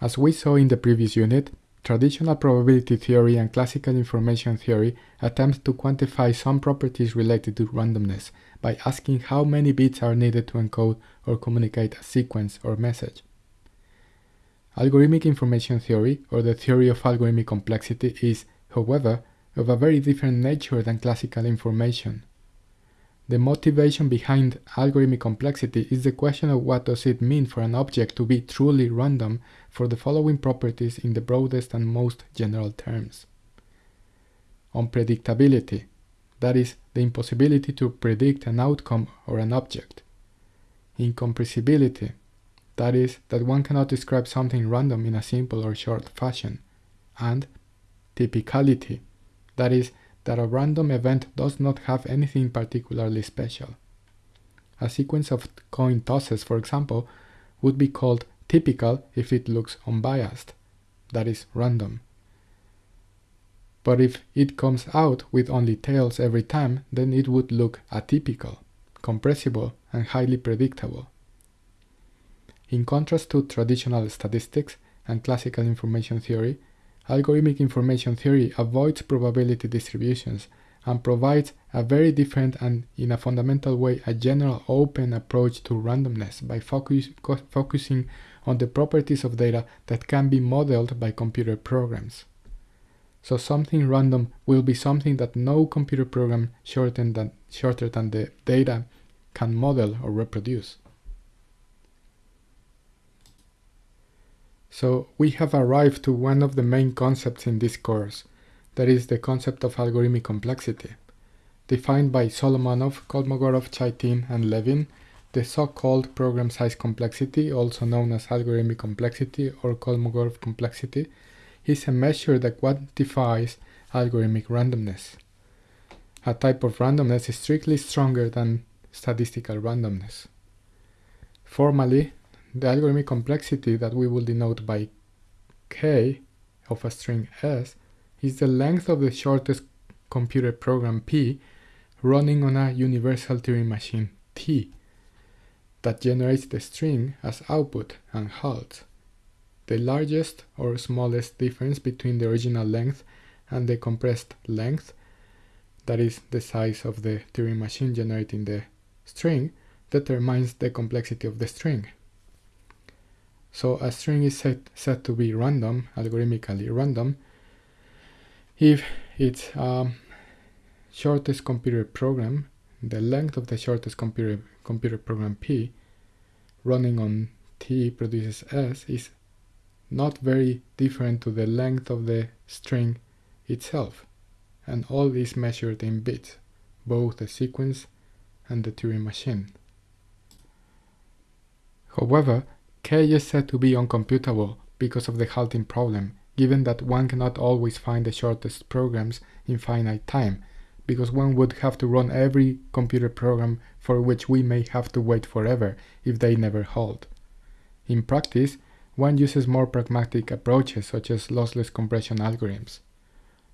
As we saw in the previous unit, traditional probability theory and classical information theory attempt to quantify some properties related to randomness by asking how many bits are needed to encode or communicate a sequence or message. Algorithmic information theory, or the theory of algorithmic complexity, is, however, of a very different nature than classical information. The motivation behind algorithmic complexity is the question of what does it mean for an object to be truly random for the following properties in the broadest and most general terms. Unpredictability, that is, the impossibility to predict an outcome or an object. Incompressibility, that is, that one cannot describe something random in a simple or short fashion. And typicality, that is, that a random event does not have anything particularly special. A sequence of coin tosses, for example, would be called typical if it looks unbiased, that is, random. But if it comes out with only tails every time, then it would look atypical, compressible, and highly predictable. In contrast to traditional statistics and classical information theory, algorithmic information theory avoids probability distributions and provides a very different and, in a fundamental way, a general open approach to randomness by focus, focusing on the properties of data that can be modeled by computer programs. So something random will be something that no computer program shorter than, shorter than the data can model or reproduce. So we have arrived to one of the main concepts in this course, that is the concept of algorithmic complexity. Defined by Solomonoff, Kolmogorov, Chaitin, and Levin, the so-called program size complexity, also known as algorithmic complexity or Kolmogorov complexity, is a measure that quantifies algorithmic randomness. A type of randomness is strictly stronger than statistical randomness. Formally, the algorithmic complexity that we will denote by k of a string s is the length of the shortest computer program p running on a universal Turing machine t that generates the string as output and halts. The largest or smallest difference between the original length and the compressed length, that is the size of the Turing machine generating the string, determines the complexity of the string. So a string is set, set to be random, algorithmically random, if its shortest computer program, the length of the shortest computer, computer program P running on T produces S is not very different to the length of the string itself, and all is measured in bits, both the sequence and the Turing machine. However, k is said to be uncomputable because of the halting problem, given that one cannot always find the shortest programs in finite time, because one would have to run every computer program for which we may have to wait forever if they never halt. In practice, one uses more pragmatic approaches such as lossless compression algorithms.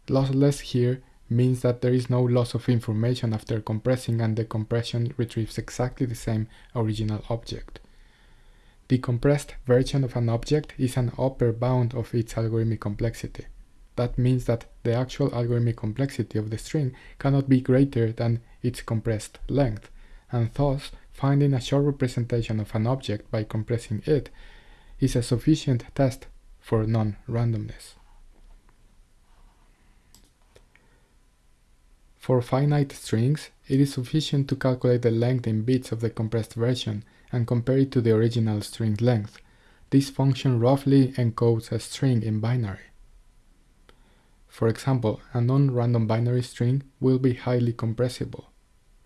Lossless here means that there is no loss of information after compressing and the compression retrieves exactly the same original object. The compressed version of an object is an upper bound of its algorithmic complexity. That means that the actual algorithmic complexity of the string cannot be greater than its compressed length, and thus finding a short representation of an object by compressing it is a sufficient test for non-randomness. For finite strings, it is sufficient to calculate the length in bits of the compressed version and compare it to the original string length. This function roughly encodes a string in binary. For example, a non-random binary string will be highly compressible,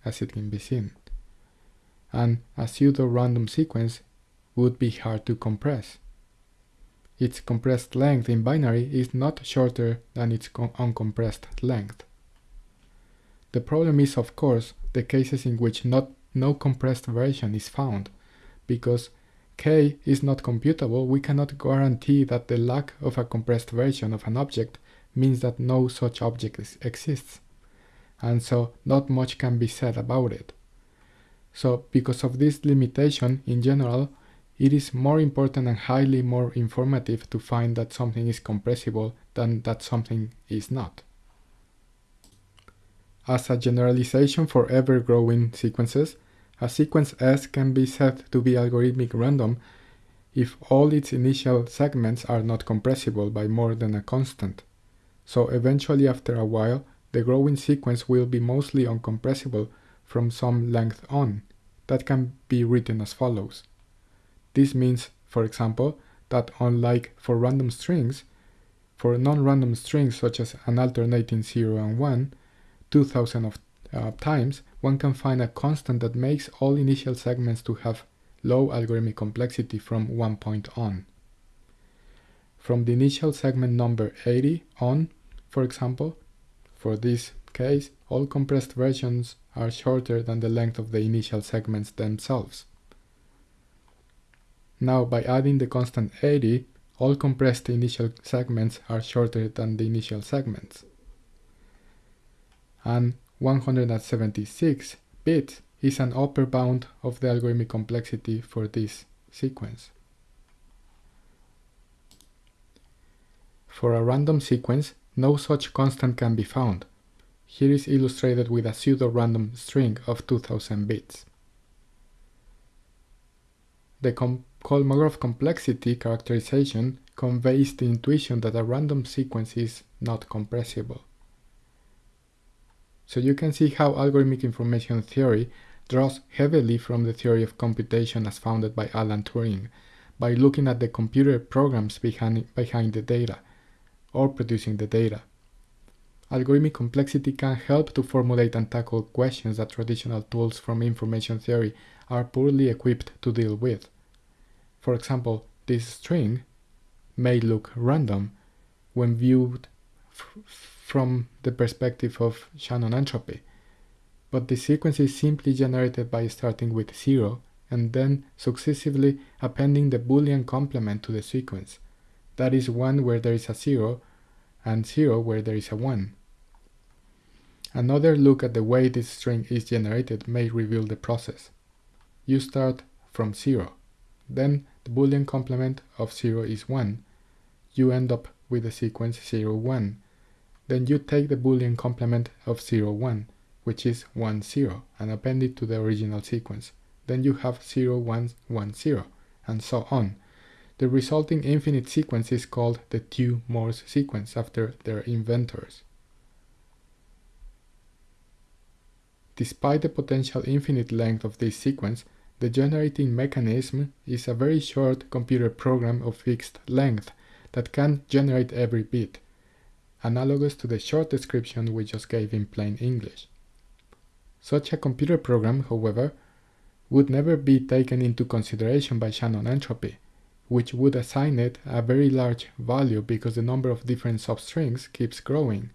as it can be seen, and a pseudo-random sequence would be hard to compress. Its compressed length in binary is not shorter than its uncompressed length. The problem is, of course, the cases in which not, no compressed version is found, because k is not computable, we cannot guarantee that the lack of a compressed version of an object means that no such object exists, and so not much can be said about it. So, because of this limitation, in general, it is more important and highly more informative to find that something is compressible than that something is not. As a generalization for ever-growing sequences, a sequence S can be said to be algorithmic random if all its initial segments are not compressible by more than a constant. So eventually after a while, the growing sequence will be mostly uncompressible from some length on. That can be written as follows. This means, for example, that unlike for random strings, for non-random strings such as an alternating 0 and 1, 2000 of uh, times, one can find a constant that makes all initial segments to have low algorithmic complexity from one point on. From the initial segment number 80 on, for example, for this case, all compressed versions are shorter than the length of the initial segments themselves. Now, by adding the constant 80, all compressed initial segments are shorter than the initial segments. And 176 bits is an upper bound of the algorithmic complexity for this sequence. For a random sequence, no such constant can be found. Here is illustrated with a pseudo-random string of 2000 bits. The Kolmogorov complexity characterization conveys the intuition that a random sequence is not compressible. So you can see how algorithmic information theory draws heavily from the theory of computation as founded by Alan Turing by looking at the computer programs behind, behind the data or producing the data. Algorithmic complexity can help to formulate and tackle questions that traditional tools from information theory are poorly equipped to deal with. For example, this string may look random when viewed from the perspective of Shannon entropy, but the sequence is simply generated by starting with 0 and then successively appending the Boolean complement to the sequence. That is 1 where there is a 0 and 0 where there is a 1. Another look at the way this string is generated may reveal the process. You start from 0, then the Boolean complement of 0 is 1. You end up with the sequence 0, 1. Then you take the Boolean complement of 0, 1, which is 1, 0, and append it to the original sequence. Then you have 0, 1, 1, 0, and so on. The resulting infinite sequence is called the Thue-Morse sequence after their inventors. Despite the potential infinite length of this sequence, the generating mechanism is a very short computer program of fixed length that can generate every bit, analogous to the short description we just gave in plain English. Such a computer program, however, would never be taken into consideration by Shannon entropy, which would assign it a very large value because the number of different substrings keeps growing,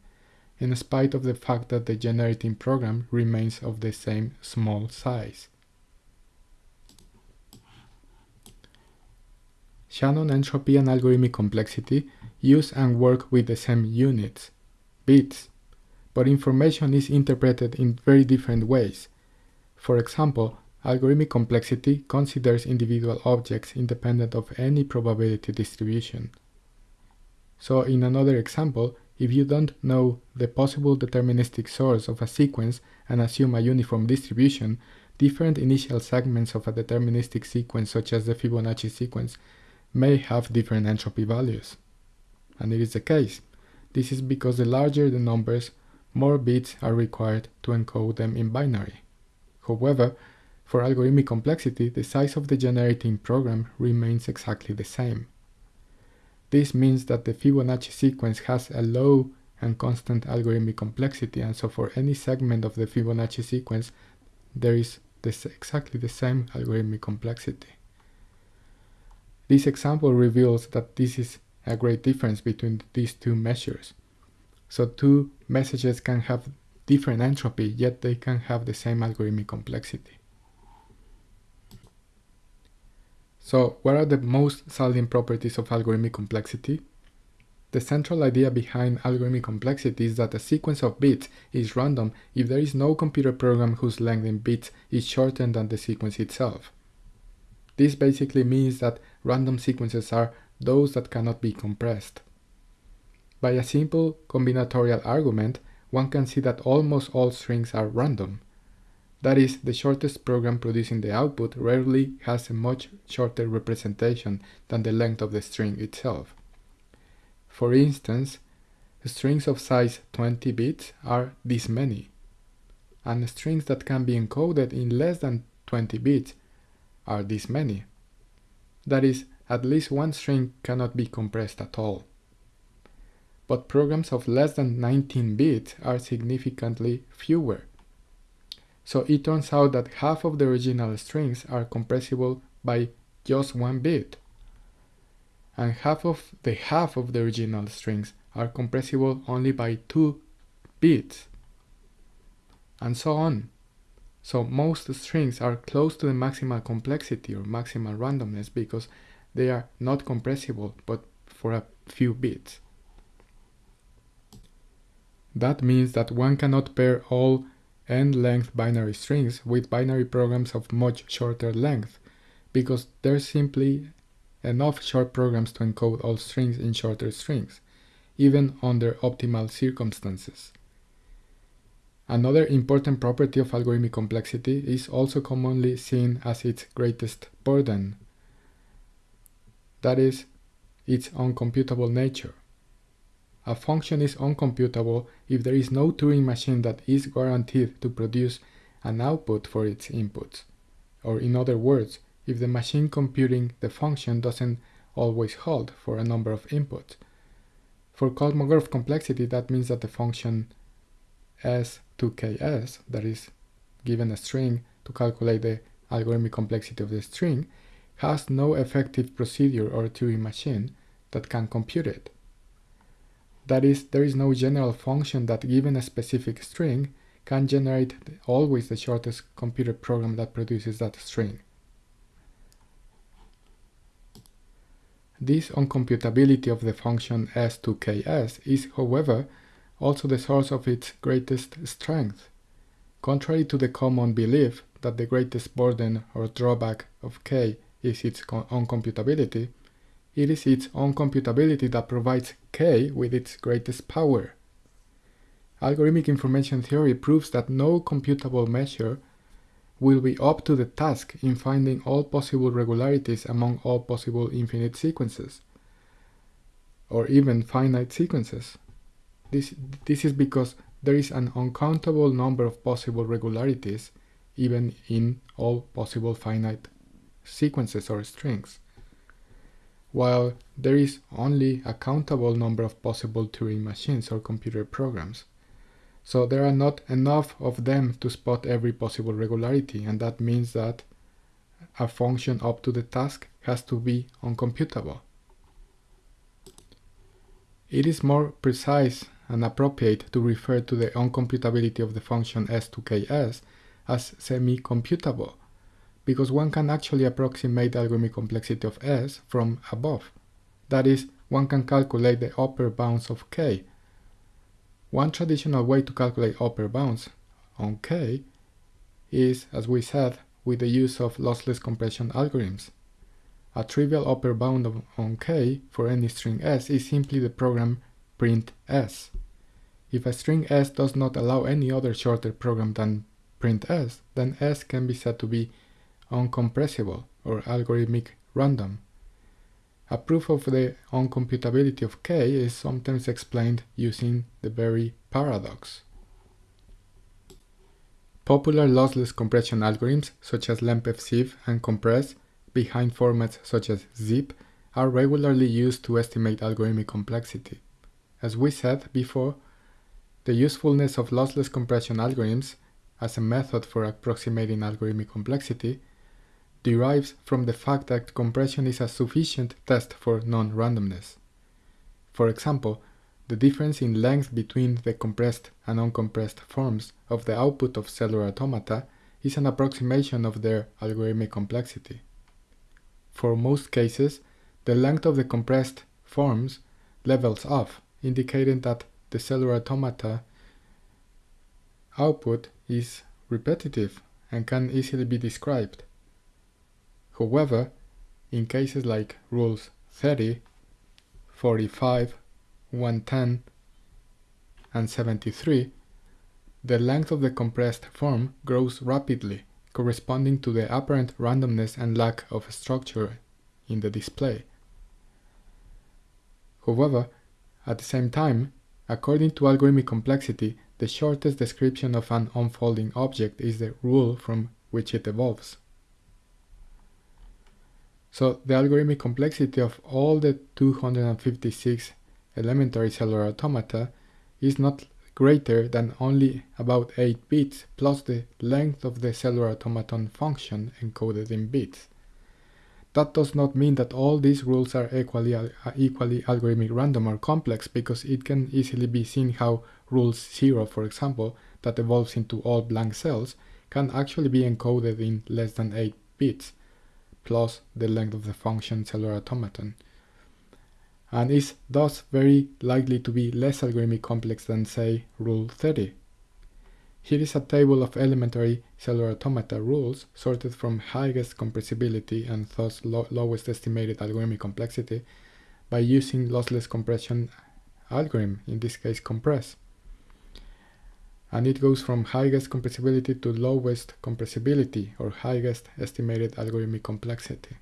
in spite of the fact that the generating program remains of the same small size. Shannon entropy and algorithmic complexity use and work with the same units, bits, but information is interpreted in very different ways. For example, algorithmic complexity considers individual objects independent of any probability distribution. So in another example, if you don't know the possible deterministic source of a sequence and assume a uniform distribution, different initial segments of a deterministic sequence such as the Fibonacci sequence may have different entropy values. And it is the case. This is because the larger the numbers, more bits are required to encode them in binary. However, for algorithmic complexity, the size of the generating program remains exactly the same. This means that the Fibonacci sequence has a low and constant algorithmic complexity, and so for any segment of the Fibonacci sequence, there is this exactly the same algorithmic complexity. This example reveals that this is a great difference between these two measures. So two messages can have different entropy, yet they can have the same algorithmic complexity. So what are the most salient properties of algorithmic complexity? The central idea behind algorithmic complexity is that a sequence of bits is random if there is no computer program whose length in bits is shorter than the sequence itself. This basically means that random sequences are those that cannot be compressed. By a simple combinatorial argument, one can see that almost all strings are random. That is, the shortest program producing the output rarely has a much shorter representation than the length of the string itself. For instance, strings of size 20 bits are this many, and strings that can be encoded in less than 20 bits are this many. That is, at least one string cannot be compressed at all. But programs of less than 19 bits are significantly fewer so it turns out that half of the original strings are compressible by just one bit. And half of the half of the original strings are compressible only by two bits. And so on. So most strings are close to the maximal complexity or maximal randomness because they are not compressible but for a few bits. That means that one cannot pair all n-length binary strings with binary programs of much shorter length, because there's simply enough short programs to encode all strings in shorter strings, even under optimal circumstances. Another important property of algorithmic complexity is also commonly seen as its greatest burden, that is, its uncomputable nature. A function is uncomputable if there is no Turing machine that is guaranteed to produce an output for its inputs. Or in other words, if the machine computing the function doesn't always hold for a number of inputs. For Kolmogorov complexity, that means that the function s to ks, that is given a string to calculate the algorithmic complexity of the string, has no effective procedure or Turing machine that can compute it. That is, there is no general function that given a specific string can generate always the shortest computer program that produces that string. This uncomputability of the function s2ks is, however, also the source of its greatest strength. Contrary to the common belief that the greatest burden or drawback of k is its uncomputability, it is its own computability that provides K with its greatest power. Algorithmic information theory proves that no computable measure will be up to the task in finding all possible regularities among all possible infinite sequences, or even finite sequences. This, this is because there is an uncountable number of possible regularities even in all possible finite sequences or strings while there is only a countable number of possible Turing machines or computer programs. So there are not enough of them to spot every possible regularity, and that means that a function up to the task has to be uncomputable. It is more precise and appropriate to refer to the uncomputability of the function s to ks as semi-computable, because one can actually approximate the algorithmic complexity of S from above. That is, one can calculate the upper bounds of K. One traditional way to calculate upper bounds on K is, as we said, with the use of lossless compression algorithms. A trivial upper bound on K for any string S is simply the program print S. If a string S does not allow any other shorter program than print S, then S can be said to be uncompressible or algorithmic random. A proof of the uncomputability of K is sometimes explained using the Berry paradox. Popular lossless compression algorithms such as Lempel-Ziv and compress behind formats such as zip are regularly used to estimate algorithmic complexity. As we said before, the usefulness of lossless compression algorithms as a method for approximating algorithmic complexity derives from the fact that compression is a sufficient test for non-randomness. For example, the difference in length between the compressed and uncompressed forms of the output of cellular automata is an approximation of their algorithmic complexity. For most cases, the length of the compressed forms levels off, indicating that the cellular automata output is repetitive and can easily be described. However, in cases like rules 30, 45, 110, and 73, the length of the compressed form grows rapidly, corresponding to the apparent randomness and lack of structure in the display. However, at the same time, according to algorithmic complexity, the shortest description of an unfolding object is the rule from which it evolves. So the algorithmic complexity of all the 256 elementary cellular automata is not greater than only about 8 bits plus the length of the cellular automaton function encoded in bits. That does not mean that all these rules are equally, uh, equally algorithmic random or complex because it can easily be seen how rule 0, for example, that evolves into all blank cells, can actually be encoded in less than 8 bits plus the length of the function cellular automaton, and is thus very likely to be less algorithmic complex than, say, rule 30. Here is a table of elementary cellular automata rules sorted from highest compressibility and thus lo lowest estimated algorithmic complexity by using lossless compression algorithm, in this case compress. And it goes from highest compressibility to lowest compressibility or highest estimated algorithmic complexity.